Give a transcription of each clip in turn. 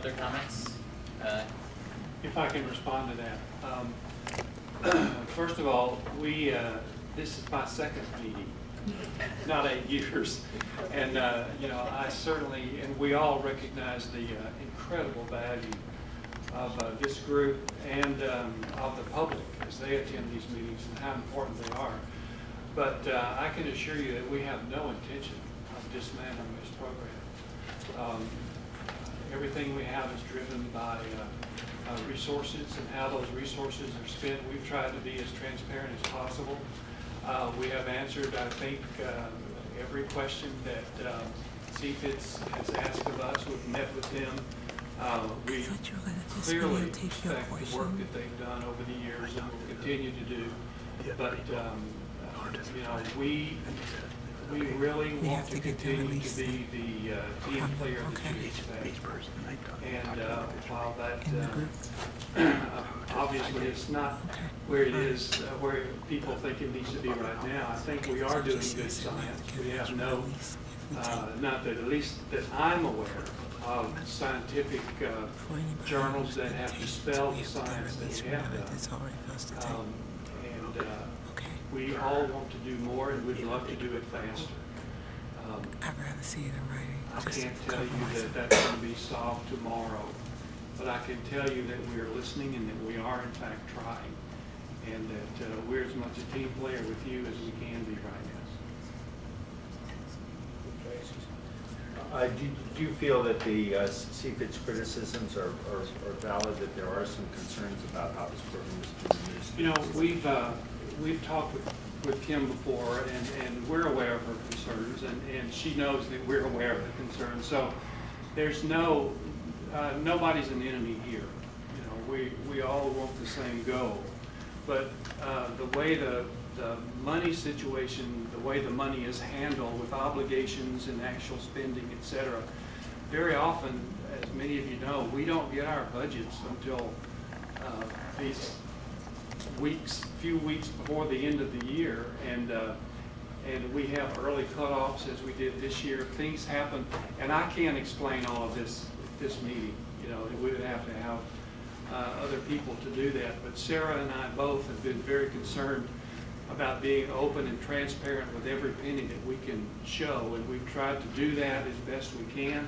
other comments? Uh, If I can respond to that. Um, First of all, we, uh, this is my second meeting, not eight years. And, uh, you know, I certainly, and we all recognize the uh, incredible value of uh, this group and um, of the public as they attend these meetings and how important they are. But uh, I can assure you that we have no intention of dismantling this program. Um, Everything we have is driven by uh, uh, resources and how those resources are spent. We've tried to be as transparent as possible. Uh, We have answered, I think, uh, every question that um, CFIDS has asked of us. We've met with them. Uh, We thought you were gonna clearly videotape your respect the work that they've done over the years and will continue to do. But, um, uh, you know, we, we really We want have to to get the continue to release. be the uh, team Okay, player that okay. you expect. Each person, I And uh, while that, uh, obviously it's not Okay. where it is, uh, where people think it needs to be right now, I think we are doing good science. We have no, uh, not that, at least that I'm aware of scientific uh, journals that have dispelled the science that we have It's done. already for us to take. Um, And uh, Okay. We all want to do more and we'd love to do it faster. Um, I'd rather see it in writing. I can't tell you that that's going to be solved tomorrow, but I can tell you that we are listening and that we are in fact trying, and that uh, we're as much a team player with you as we can be right now. Uh, Do do you feel that the uh, CFIDS' criticisms are are are valid, that there are some concerns about how this program is being used? You know, we've, uh, we've talked with, with Kim before, and, and we're aware of her concerns, and, and she knows that we're aware of the concerns. So there's no, uh, nobody's an enemy here. You know, we, we all want the same goal. But uh, the way the, the money situation, the way the money is handled with obligations and actual spending, et cetera, very often, as many of you know, we don't get our budgets until uh, these weeks, few weeks before the end of the year, and, uh, and we have early cutoffs as we did this year. Things happen, and I can't explain all of this this meeting, you know, we would have to have uh, other people to do that. But Sarah and I both have been very concerned about being open and transparent with every penny that we can show, and we've tried to do that as best we can.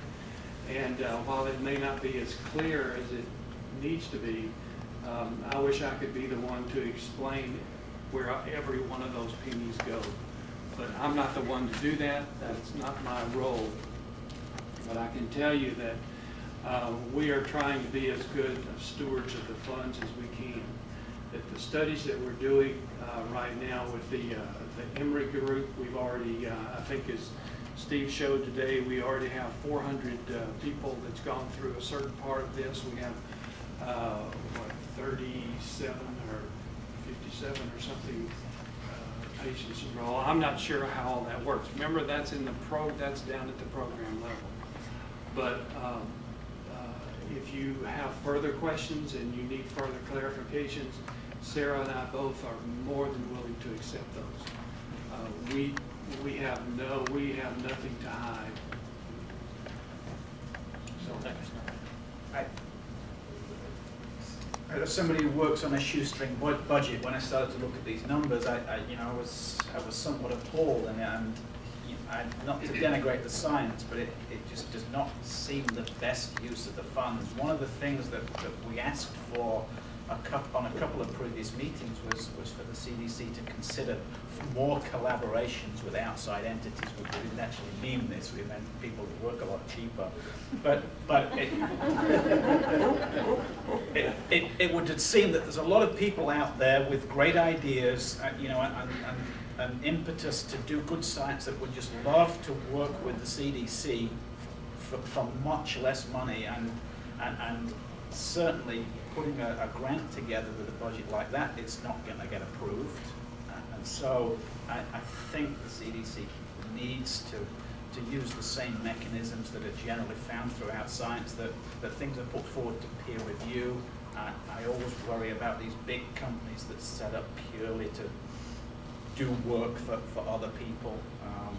And uh, while it may not be as clear as it needs to be, um, I wish I could be the one to explain where every one of those pennies go. But I'm not the one to do that, that's not my role. But I can tell you that uh, we are trying to be as good stewards of the funds as we can. That the studies that we're doing uh, right now with the, uh, the Emory Group, we've already, uh, I think as Steve showed today, we already have 400 uh, people that's gone through a certain part of this. We have, uh, what, 37 or 57 or something uh, patients enroll. I'm not sure how all that works. Remember, that's in the pro, that's down at the program level. But um, uh, if you have further questions and you need further clarifications, Sarah and I both are more than willing to accept those. Uh, We, we have no, we have nothing to hide. So, I, as somebody who works on a shoestring budget, when I started to look at these numbers, I, I, you know, I was, I was somewhat appalled, and, and, you know, I, not to denigrate the science, but it, it just does not seem the best use of the funds. One of the things that, that we asked for a coup on a couple of previous meetings was, was for the CDC to consider more collaborations with outside entities. We didn't actually mean this, we meant people who work a lot cheaper. But, but it, it, it, would seem that there's a lot of people out there with great ideas, uh, you know, and, and, and impetus to do good science that would just love to work with the CDC for, for much less money and, and, and certainly putting a, a grant together with a budget like that, it's not going to get approved. Uh, And so I, I think the CDC needs to, to use the same mechanisms that are generally found throughout science, that, that things are put forward to peer review. I, I always worry about these big companies that set up purely to do work for, for other people. Um,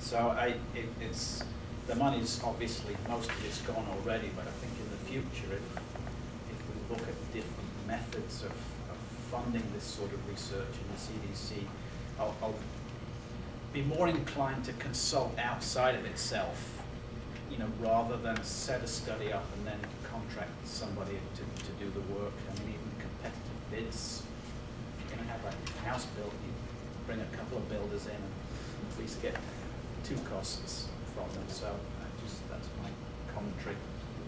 so I, it, it's, the money's obviously, most of it's gone already, but I think in the future, if, if we look at different methods of, of funding this sort of research in the CDC, I'll, I'll be more inclined to consult outside of itself, you know, rather than set a study up and then contract somebody to, to do the work. I mean, even competitive bids, if you're gonna have a house built, you bring a couple of builders in and at least get two costs from them, so I just, that's my commentary.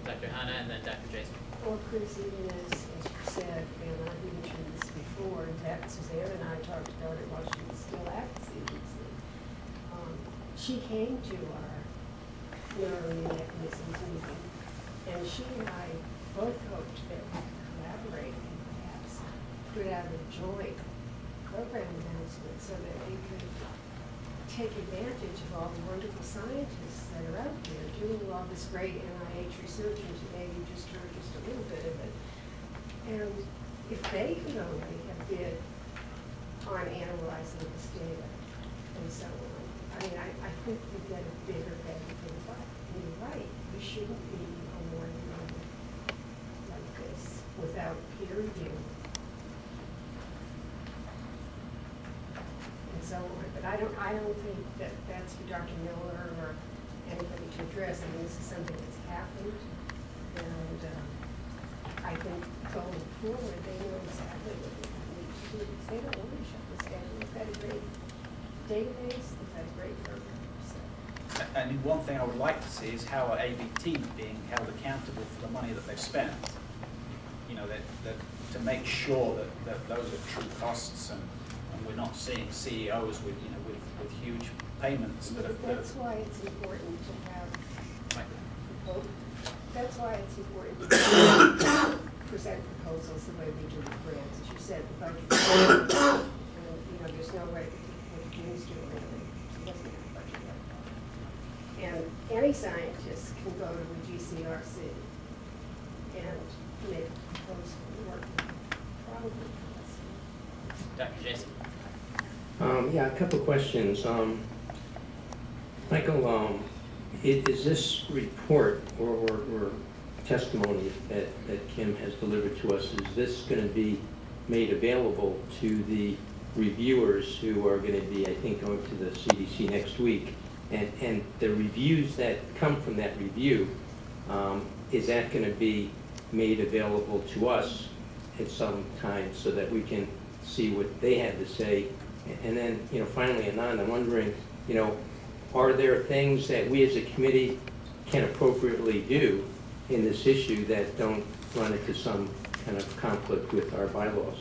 Dr. Hannah and then Dr. Jason. Or Chris, even as, as you said, and I've mentioned this before, in fact, Suzanne and I talked about it while she was still at the CDC. Um, She came to our mechanisms and she and I both hoped that we could collaborate and perhaps put out a joint program announcement so that we could take advantage of all the wonderful scientists that are out there doing all this great NIH research, and today you just heard just a little bit of it. And if they could only have bid on analyzing this data and so on, I mean, I, I think we get a bigger buck. You're right, we shouldn't be awarding money like this without peer review. and so on, but I don't, I don't think that that's for Dr. Miller or anybody to address, I mean, this is something that's happened, and, um, I think going forward, they know exactly what they need to do, because they don't want to shut this down, they've got a great database, they've got a great program, And one thing I would like to see is how are ABT being held accountable for the money that they've spent? You know, that, that, to make sure that, that those are true costs and, and we're not seeing CEOs with, you know, with, with huge payments that. But that's why it's important to have That's why it's important to present proposals the way we do with grants. As you said, the budget, and, you know, there's no way with Jim's doing it, he doesn't have a budget yet. And any scientist can go to the GCRC and make a proposal, work probably. Dr. Jason. Um, yeah, a couple questions. Um, Michael, um, i- is this report or, or, or testimony that, that Kim has delivered to us, is this gonna be made available to the reviewers who are gonna be, I think, going to the CDC next week? And, and the reviews that come from that review, um, is that gonna be made available to us at some time so that we can see what they had to say? And then, you know, finally, Anand, I'm wondering, you know, are there things that we as a committee can appropriately do in this issue that don't run into some kind of conflict with our bylaws?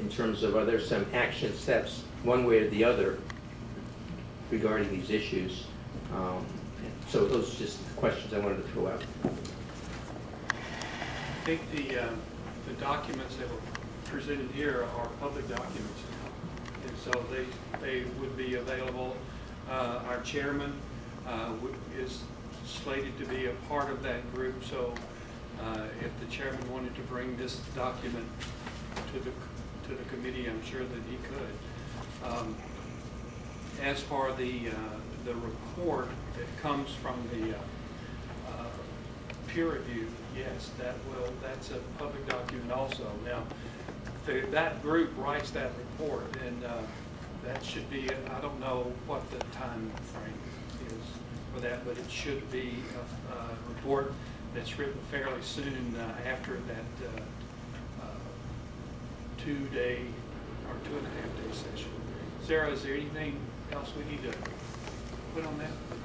In terms of, are there some action steps, one way or the other, regarding these issues? Um, So those are just the questions I wanted to throw out. I think the, uh, the documents that were presented here are public documents. And so they, they would be available. Uh, Our chairman uh, is slated to be a part of that group, so uh, if the chairman wanted to bring this document to the, to the committee, I'm sure that he could. As for the, uh, the report that comes from the uh, uh, peer review, yes, that will, that's a public document also. Now, the- that group writes that report, and uh, that should be, I don't know what the time frame is for that, but it should be a a report that's written fairly soon uh, after that uh, two-day or two and a half day session. Sarah, is there anything else we need to put on that?